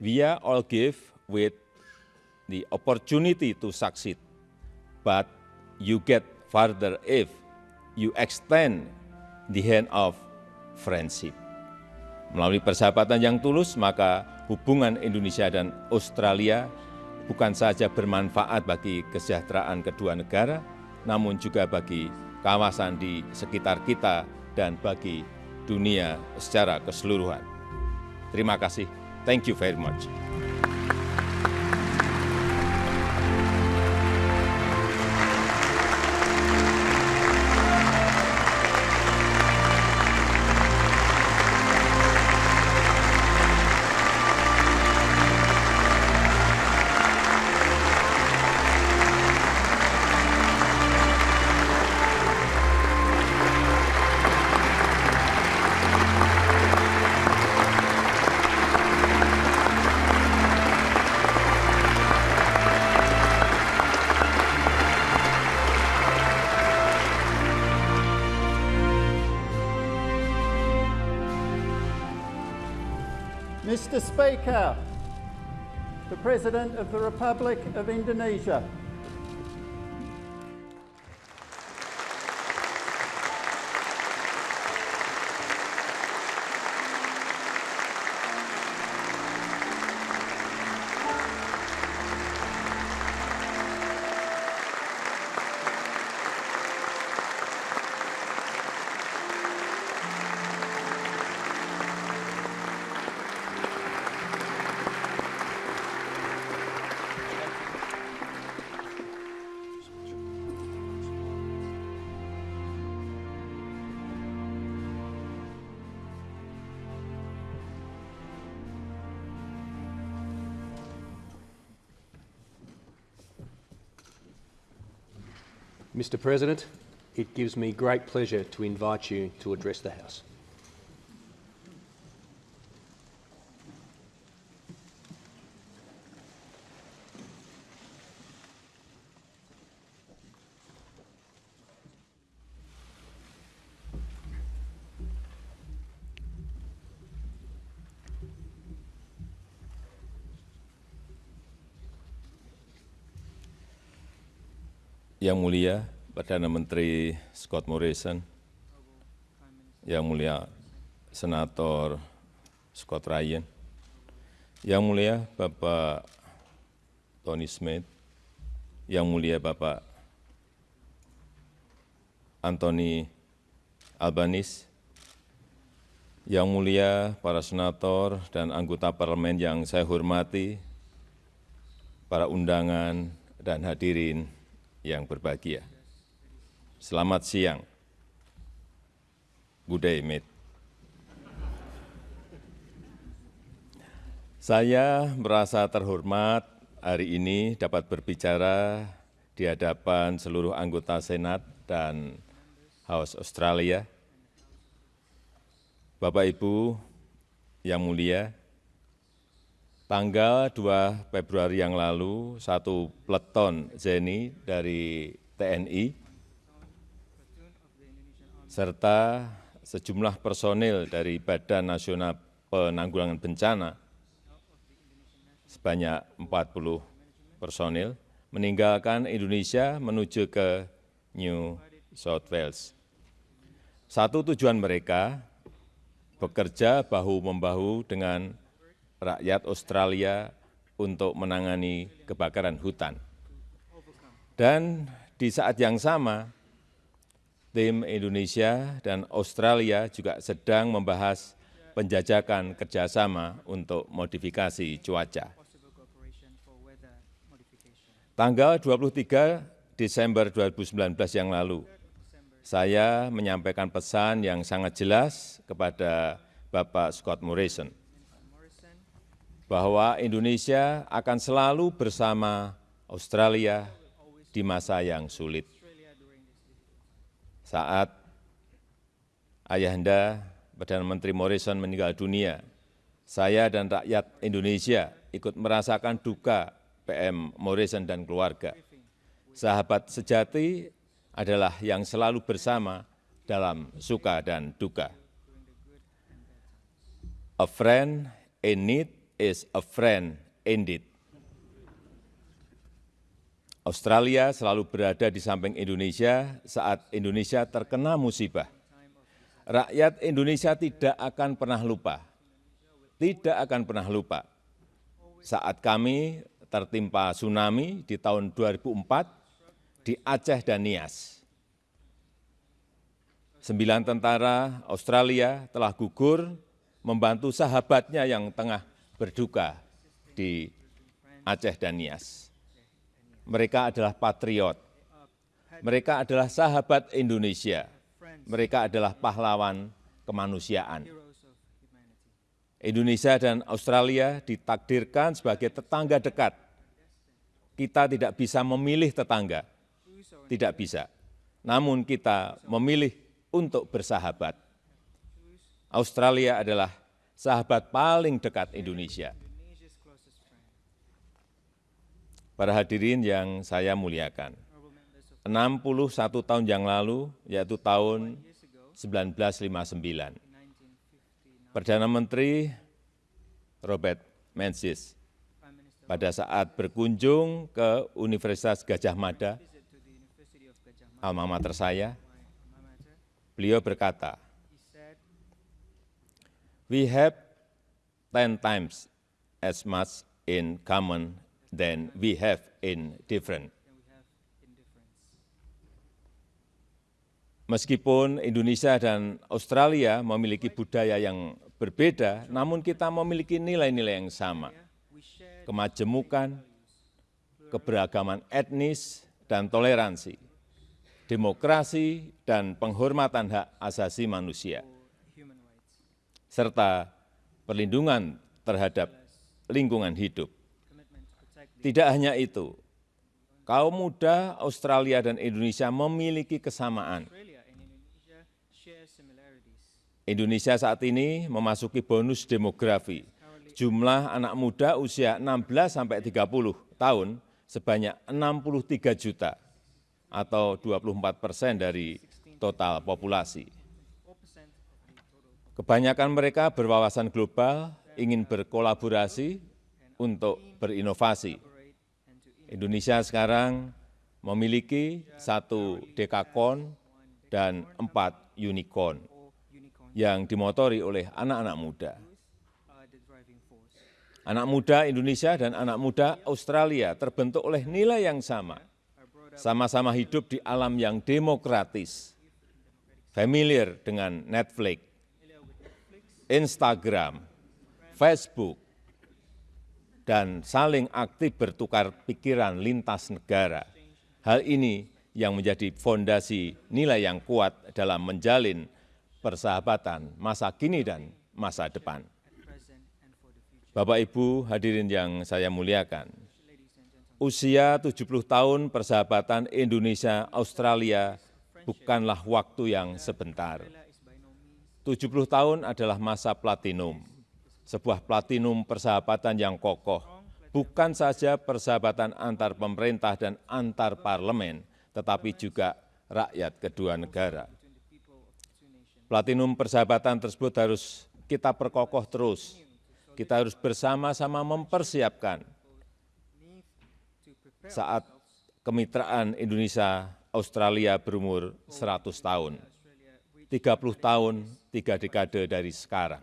We are all gift with the opportunity to succeed, but you get farther if you extend the hand of friendship. Melalui persahabatan yang tulus, maka hubungan Indonesia dan Australia bukan saja bermanfaat bagi kesejahteraan kedua negara, namun juga bagi kawasan di sekitar kita dan bagi dunia secara keseluruhan. Terima kasih. Thank you very much. Speaker, the President of the Republic of Indonesia. Mr President, it gives me great pleasure to invite you to address the House. Yang Mulia Perdana Menteri Scott Morrison, Yang Mulia Senator Scott Ryan, Yang Mulia Bapak Tony Smith, Yang Mulia Bapak Anthony Albanese, Yang Mulia para senator dan anggota parlemen yang saya hormati, para undangan dan hadirin yang berbahagia. Selamat siang. Mate. Saya merasa terhormat hari ini dapat berbicara di hadapan seluruh anggota Senat dan House Australia. Bapak Ibu yang mulia, Tanggal 2 Februari yang lalu, satu peleton Zeni dari TNI serta sejumlah personil dari Badan Nasional Penanggulangan Bencana sebanyak 40 personil meninggalkan Indonesia menuju ke New South Wales. Satu tujuan mereka bekerja bahu-membahu dengan rakyat Australia untuk menangani kebakaran hutan. Dan di saat yang sama, tim Indonesia dan Australia juga sedang membahas penjajakan kerjasama untuk modifikasi cuaca. Tanggal 23 Desember 2019 yang lalu, saya menyampaikan pesan yang sangat jelas kepada Bapak Scott Morrison bahwa Indonesia akan selalu bersama Australia di masa yang sulit. Saat Ayahanda Perdana Menteri Morrison meninggal dunia, saya dan rakyat Indonesia ikut merasakan duka PM Morrison dan keluarga. Sahabat sejati adalah yang selalu bersama dalam suka dan duka. A friend in need is a friend indeed. Australia selalu berada di samping Indonesia saat Indonesia terkena musibah. Rakyat Indonesia tidak akan pernah lupa, tidak akan pernah lupa saat kami tertimpa tsunami di tahun 2004 di Aceh dan Nias. Sembilan tentara Australia telah gugur membantu sahabatnya yang tengah berduka di Aceh dan Nias. Mereka adalah patriot. Mereka adalah sahabat Indonesia. Mereka adalah pahlawan kemanusiaan. Indonesia dan Australia ditakdirkan sebagai tetangga dekat. Kita tidak bisa memilih tetangga, tidak bisa. Namun kita memilih untuk bersahabat. Australia adalah sahabat paling dekat Indonesia. Para hadirin yang saya muliakan, 61 tahun yang lalu, yaitu tahun 1959, Perdana Menteri Robert Menzies pada saat berkunjung ke Universitas Gajah Mada, alma mater saya, beliau berkata, we have 10 times as much in common than we have in different. Meskipun Indonesia dan Australia memiliki budaya yang berbeda, namun kita memiliki nilai-nilai yang sama. Kemajemukan, keberagaman etnis, dan toleransi, demokrasi, dan penghormatan hak asasi manusia, serta perlindungan terhadap lingkungan hidup. Tidak hanya itu, kaum muda Australia dan Indonesia memiliki kesamaan. Indonesia saat ini memasuki bonus demografi. Jumlah anak muda usia 16 sampai 30 tahun sebanyak 63 juta atau 24 persen dari total populasi. Kebanyakan mereka berwawasan global, ingin berkolaborasi untuk berinovasi. Indonesia sekarang memiliki satu dekakon dan empat unicorn yang dimotori oleh anak-anak muda. Anak muda Indonesia dan anak muda Australia terbentuk oleh nilai yang sama, sama-sama hidup di alam yang demokratis, familiar dengan Netflix, Instagram, Facebook, dan saling aktif bertukar pikiran lintas negara. Hal ini yang menjadi fondasi nilai yang kuat dalam menjalin persahabatan masa kini dan masa depan. Bapak Ibu hadirin yang saya muliakan, usia 70 tahun persahabatan Indonesia-Australia bukanlah waktu yang sebentar. 70 tahun adalah masa platinum, sebuah platinum persahabatan yang kokoh, bukan saja persahabatan antar pemerintah dan antar parlemen, tetapi juga rakyat kedua negara. Platinum persahabatan tersebut harus kita perkokoh terus. Kita harus bersama-sama mempersiapkan saat kemitraan Indonesia-Australia berumur 100 tahun, 30 tahun, tiga dekade dari sekarang.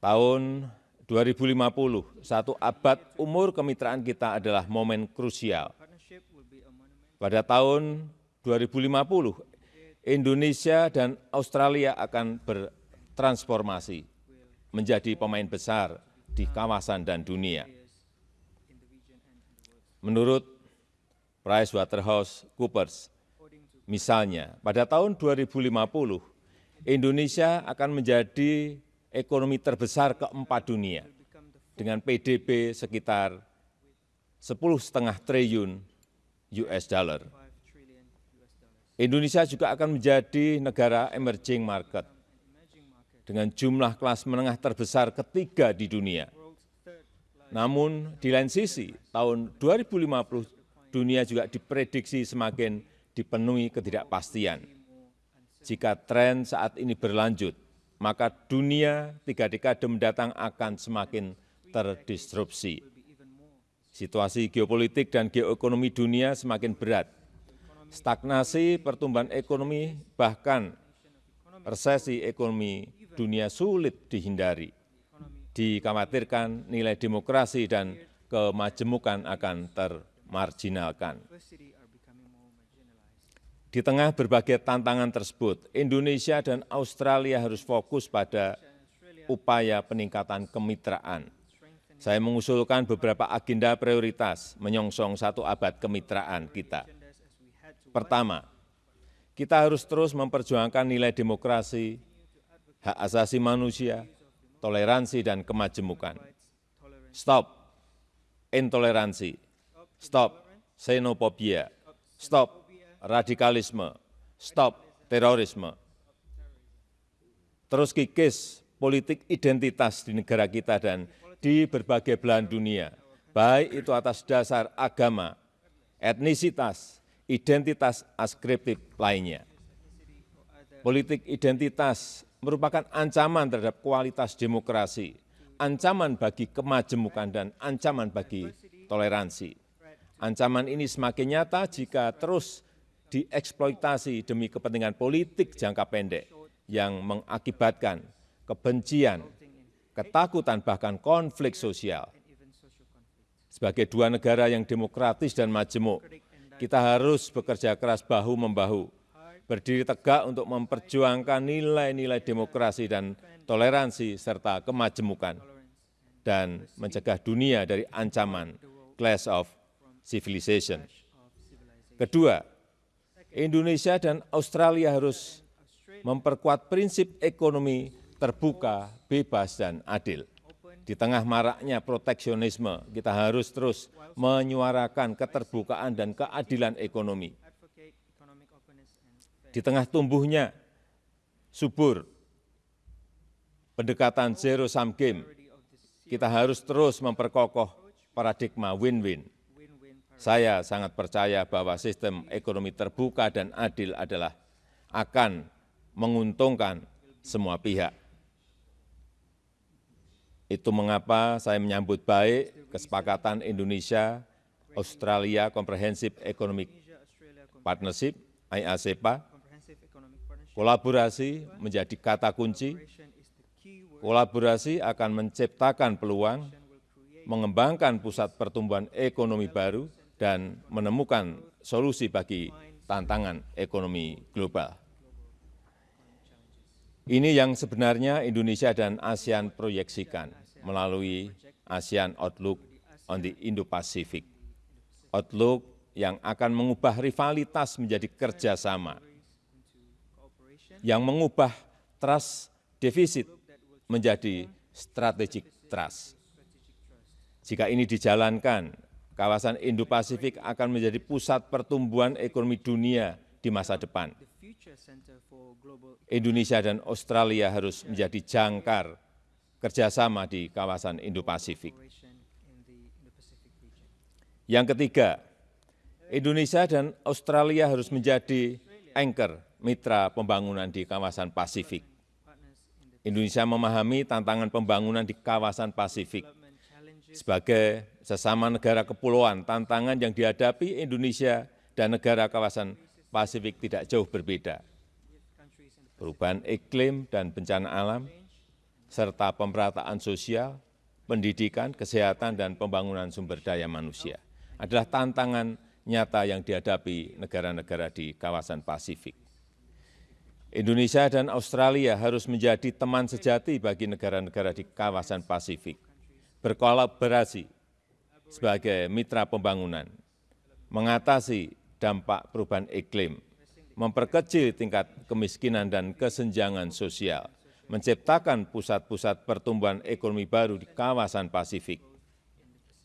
Tahun 2050, satu abad umur kemitraan kita adalah momen krusial. Pada tahun 2050, Indonesia dan Australia akan bertransformasi menjadi pemain besar di kawasan dan dunia. Menurut PricewaterhouseCoopers, misalnya pada tahun 2050, Indonesia akan menjadi ekonomi terbesar keempat dunia dengan PDB sekitar 10,5 triliun US dollar. Indonesia juga akan menjadi negara emerging market dengan jumlah kelas menengah terbesar ketiga di dunia. Namun di lain sisi, tahun 2050 dunia juga diprediksi semakin dipenuhi ketidakpastian. Jika tren saat ini berlanjut, maka dunia tiga dekade mendatang akan semakin terdisrupsi. Situasi geopolitik dan geoekonomi dunia semakin berat. Stagnasi pertumbuhan ekonomi bahkan resesi ekonomi dunia sulit dihindari. Dikhawatirkan nilai demokrasi dan kemajemukan akan termarginalkan. Di tengah berbagai tantangan tersebut, Indonesia dan Australia harus fokus pada upaya peningkatan kemitraan saya mengusulkan beberapa agenda prioritas menyongsong satu abad kemitraan kita. Pertama, kita harus terus memperjuangkan nilai demokrasi, hak asasi manusia, toleransi, dan kemajemukan. Stop intoleransi, stop xenofobia, stop radikalisme, stop terorisme. Terus kikis politik identitas di negara kita dan di berbagai belahan dunia, baik itu atas dasar agama, etnisitas, identitas askriptif lainnya. Politik identitas merupakan ancaman terhadap kualitas demokrasi, ancaman bagi kemajemukan, dan ancaman bagi toleransi. Ancaman ini semakin nyata jika terus dieksploitasi demi kepentingan politik jangka pendek yang mengakibatkan kebencian, ketakutan, bahkan konflik sosial. Sebagai dua negara yang demokratis dan majemuk, kita harus bekerja keras bahu-membahu, berdiri tegak untuk memperjuangkan nilai-nilai demokrasi dan toleransi serta kemajemukan, dan mencegah dunia dari ancaman clash of civilization. Kedua, Indonesia dan Australia harus memperkuat prinsip ekonomi terbuka, bebas, dan adil. Di tengah maraknya proteksionisme, kita harus terus menyuarakan keterbukaan dan keadilan ekonomi. Di tengah tumbuhnya subur pendekatan zero sum game, kita harus terus memperkokoh paradigma win-win. Saya sangat percaya bahwa sistem ekonomi terbuka dan adil adalah akan menguntungkan semua pihak. Itu mengapa saya menyambut baik kesepakatan Indonesia Australia Comprehensive Economic Partnership IACPA. Kolaborasi menjadi kata kunci. Kolaborasi akan menciptakan peluang, mengembangkan pusat pertumbuhan ekonomi baru, dan menemukan solusi bagi tantangan ekonomi global. Ini yang sebenarnya Indonesia dan ASEAN proyeksikan melalui ASEAN Outlook on the Indo-Pacific. Outlook yang akan mengubah rivalitas menjadi kerjasama, yang mengubah trust defisit menjadi strategic trust. Jika ini dijalankan, kawasan Indo-Pasifik akan menjadi pusat pertumbuhan ekonomi dunia di masa depan. Indonesia dan Australia harus menjadi jangkar kerjasama di kawasan Indo-Pasifik. Yang ketiga, Indonesia dan Australia harus menjadi anchor mitra pembangunan di kawasan Pasifik. Indonesia memahami tantangan pembangunan di kawasan Pasifik. Sebagai sesama negara kepulauan, tantangan yang dihadapi Indonesia dan negara kawasan Pasifik tidak jauh berbeda. Perubahan iklim dan bencana alam, serta pemerataan sosial, pendidikan, kesehatan, dan pembangunan sumber daya manusia adalah tantangan nyata yang dihadapi negara-negara di kawasan Pasifik. Indonesia dan Australia harus menjadi teman sejati bagi negara-negara di kawasan Pasifik, berkolaborasi sebagai mitra pembangunan, mengatasi dampak perubahan iklim, memperkecil tingkat kemiskinan dan kesenjangan sosial, menciptakan pusat-pusat pertumbuhan ekonomi baru di kawasan Pasifik.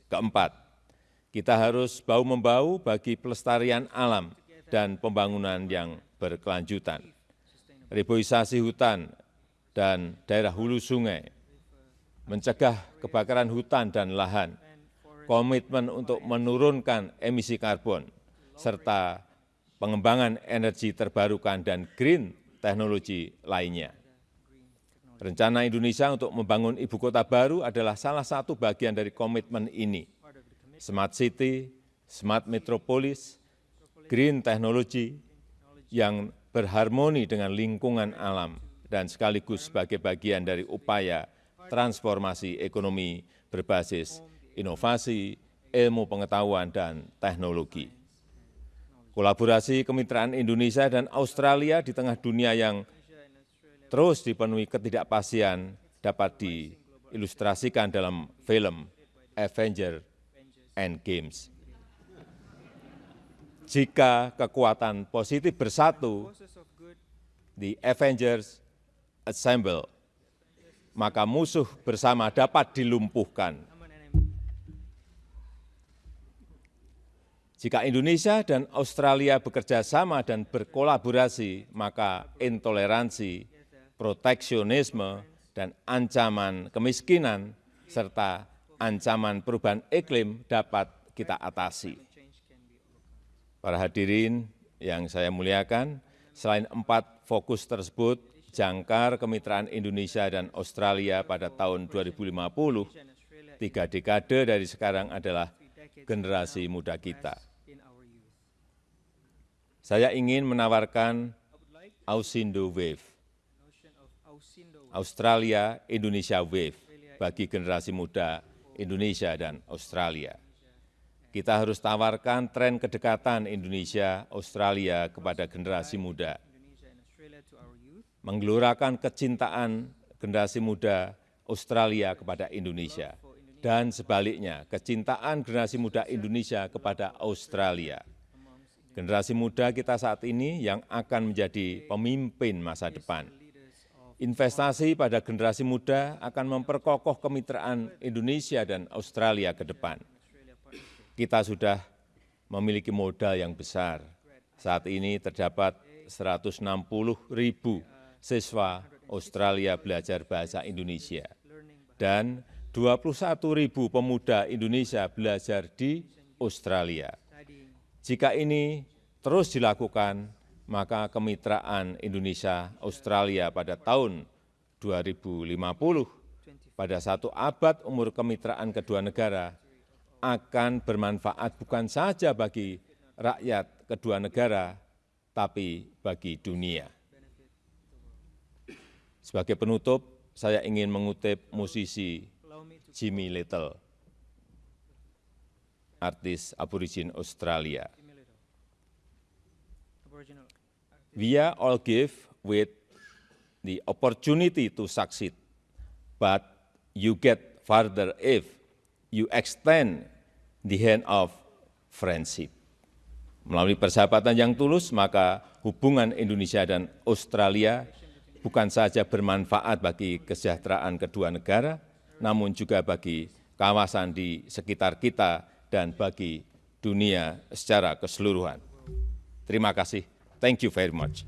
Keempat, kita harus bau-membau bagi pelestarian alam dan pembangunan yang berkelanjutan. Reboisasi hutan dan daerah hulu sungai, mencegah kebakaran hutan dan lahan, komitmen untuk menurunkan emisi karbon, serta pengembangan energi terbarukan dan green teknologi lainnya. Rencana Indonesia untuk membangun ibu kota baru adalah salah satu bagian dari komitmen ini. Smart City, Smart Metropolis, Green Technology yang berharmoni dengan lingkungan alam dan sekaligus sebagai bagian dari upaya transformasi ekonomi berbasis inovasi, ilmu pengetahuan, dan teknologi. Kolaborasi kemitraan Indonesia dan Australia di tengah dunia yang terus dipenuhi ketidakpastian dapat diilustrasikan dalam film Avenger Endgames. Jika kekuatan positif bersatu, the Avengers assemble, maka musuh bersama dapat dilumpuhkan. Jika Indonesia dan Australia bekerja sama dan berkolaborasi, maka intoleransi, proteksionisme, dan ancaman kemiskinan, serta ancaman perubahan iklim dapat kita atasi. Para hadirin yang saya muliakan, selain empat fokus tersebut, jangkar kemitraan Indonesia dan Australia pada tahun 2050, tiga dekade dari sekarang adalah generasi muda kita. Saya ingin menawarkan Ausindo Wave, Australia Indonesia Wave bagi generasi muda Indonesia dan Australia. Kita harus tawarkan tren kedekatan Indonesia Australia kepada generasi muda, menggelorakan kecintaan generasi muda Australia kepada Indonesia, dan sebaliknya kecintaan generasi muda Indonesia kepada Australia generasi muda kita saat ini yang akan menjadi pemimpin masa depan. Investasi pada generasi muda akan memperkokoh kemitraan Indonesia dan Australia ke depan. Kita sudah memiliki modal yang besar. Saat ini terdapat 160 ribu siswa Australia belajar bahasa Indonesia dan 21 ribu pemuda Indonesia belajar di Australia. Jika ini terus dilakukan, maka kemitraan Indonesia-Australia pada tahun 2050, pada satu abad umur kemitraan kedua negara, akan bermanfaat bukan saja bagi rakyat kedua negara, tapi bagi dunia. Sebagai penutup, saya ingin mengutip musisi Jimmy Little artis aborigin Australia. We are all give with the opportunity to succeed, but you get further if you extend the hand of friendship. Melalui persahabatan yang tulus, maka hubungan Indonesia dan Australia bukan saja bermanfaat bagi kesejahteraan kedua negara, namun juga bagi kawasan di sekitar kita dan bagi dunia secara keseluruhan. Terima kasih. Thank you very much.